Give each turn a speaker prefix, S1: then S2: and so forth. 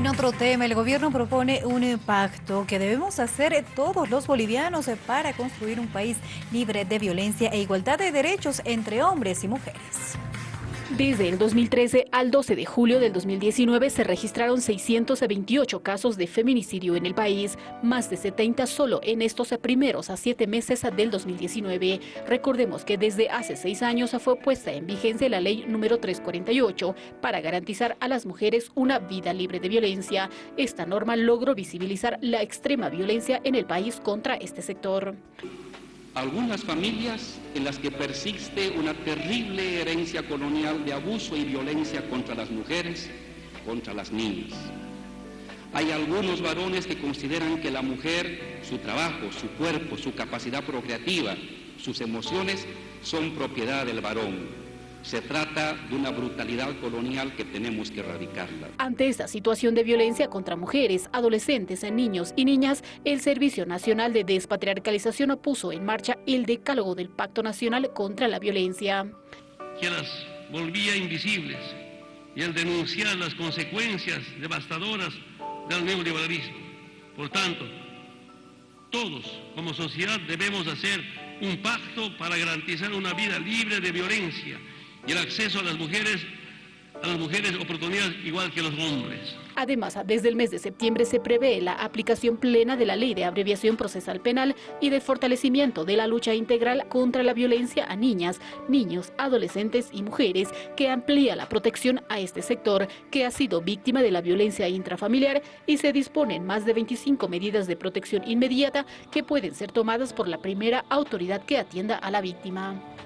S1: En otro tema, el gobierno propone un pacto que debemos hacer todos los bolivianos para construir un país libre de violencia e igualdad de derechos entre hombres y mujeres.
S2: Desde el 2013 al 12 de julio del 2019 se registraron 628 casos de feminicidio en el país, más de 70 solo en estos primeros a siete meses del 2019. Recordemos que desde hace seis años fue puesta en vigencia la ley número 348 para garantizar a las mujeres una vida libre de violencia. Esta norma logró visibilizar la extrema violencia en el país contra este sector
S3: algunas familias en las que persiste una terrible herencia colonial de abuso y violencia contra las mujeres, contra las niñas. Hay algunos varones que consideran que la mujer, su trabajo, su cuerpo, su capacidad procreativa, sus emociones son propiedad del varón se trata de una brutalidad colonial que tenemos que erradicarla.
S2: Ante esta situación de violencia contra mujeres, adolescentes, niños y niñas, el Servicio Nacional de Despatriarcalización puso en marcha el decálogo del Pacto Nacional contra la Violencia.
S4: Que las volvía invisibles y al denunciar las consecuencias devastadoras del neoliberalismo. Por tanto, todos como sociedad debemos hacer un pacto para garantizar una vida libre de violencia y el acceso a las mujeres a las mujeres oportunidades igual que los hombres.
S2: Además, desde el mes de septiembre se prevé la aplicación plena de la Ley de Abreviación Procesal Penal y de fortalecimiento de la lucha integral contra la violencia a niñas, niños, adolescentes y mujeres, que amplía la protección a este sector que ha sido víctima de la violencia intrafamiliar y se disponen más de 25 medidas de protección inmediata que pueden ser tomadas por la primera autoridad que atienda a la víctima.